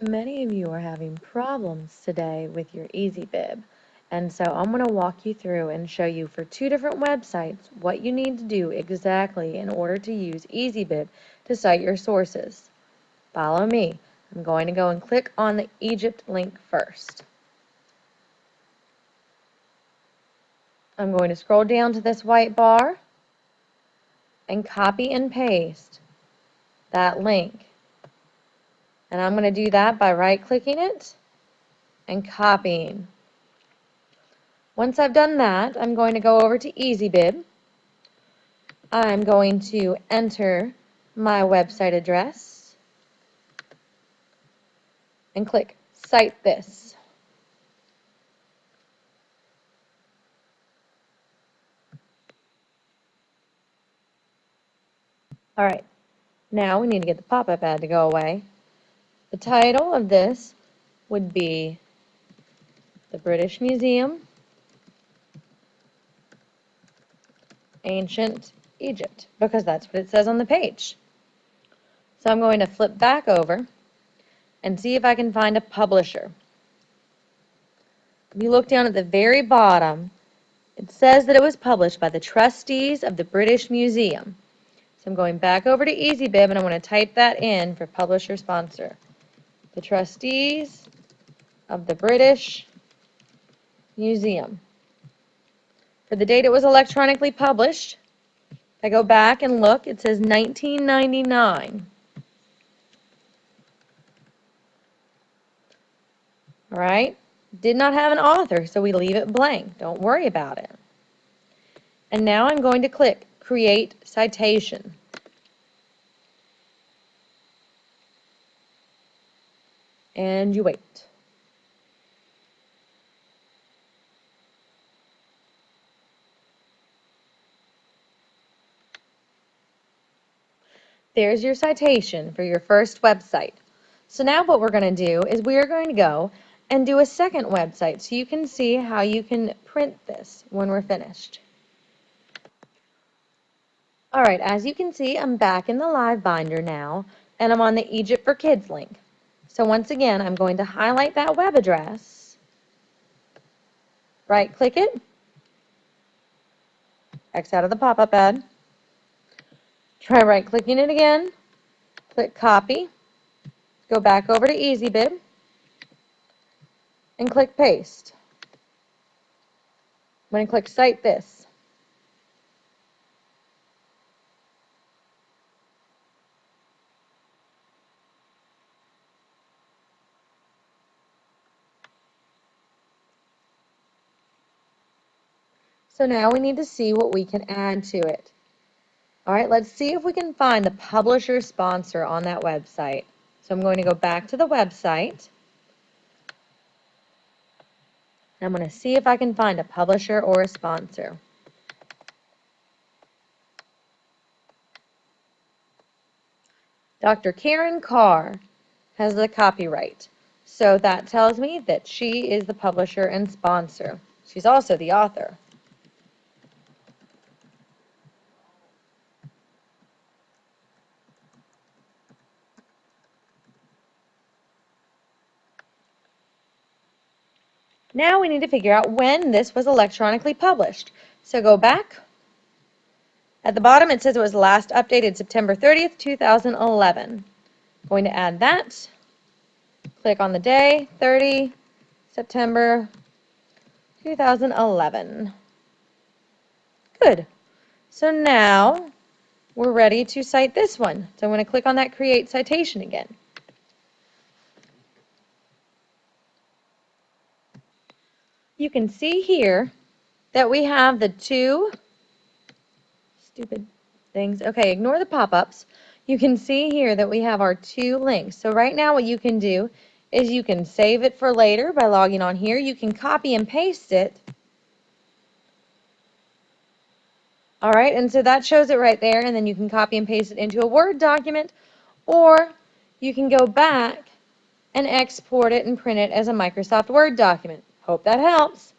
Many of you are having problems today with your EasyBib, and so I'm going to walk you through and show you for two different websites what you need to do exactly in order to use EasyBib to cite your sources. Follow me. I'm going to go and click on the Egypt link first. I'm going to scroll down to this white bar and copy and paste that link. And I'm going to do that by right clicking it and copying. Once I've done that, I'm going to go over to EasyBib. I'm going to enter my website address and click Cite This. All right, now we need to get the pop-up ad to go away. The title of this would be the British Museum, Ancient Egypt, because that's what it says on the page. So I'm going to flip back over and see if I can find a publisher. If you look down at the very bottom, it says that it was published by the trustees of the British Museum. So I'm going back over to EasyBib and I'm going to type that in for publisher sponsor the trustees of the British Museum. For the date it was electronically published, I go back and look, it says 1999. All right, did not have an author, so we leave it blank. Don't worry about it. And now I'm going to click Create Citation. And you wait. There's your citation for your first website. So now what we're going to do is we are going to go and do a second website so you can see how you can print this when we're finished. Alright, as you can see, I'm back in the Live Binder now, and I'm on the Egypt for Kids link. So once again, I'm going to highlight that web address, right click it, X out of the pop-up ad, try right clicking it again, click copy, go back over to EasyBib, and click paste. I'm going to click cite this. So now we need to see what we can add to it. All right, let's see if we can find the publisher sponsor on that website. So I'm going to go back to the website. I'm going to see if I can find a publisher or a sponsor. Dr. Karen Carr has the copyright. So that tells me that she is the publisher and sponsor. She's also the author. Now we need to figure out when this was electronically published. So go back. At the bottom it says it was last updated September 30th, 2011. Going to add that. Click on the day, 30 September 2011. Good. So now we're ready to cite this one. So I'm going to click on that create citation again. You can see here that we have the two stupid things. Okay, ignore the pop-ups. You can see here that we have our two links. So right now what you can do is you can save it for later by logging on here. You can copy and paste it. All right, and so that shows it right there, and then you can copy and paste it into a Word document, or you can go back and export it and print it as a Microsoft Word document. Hope that helps.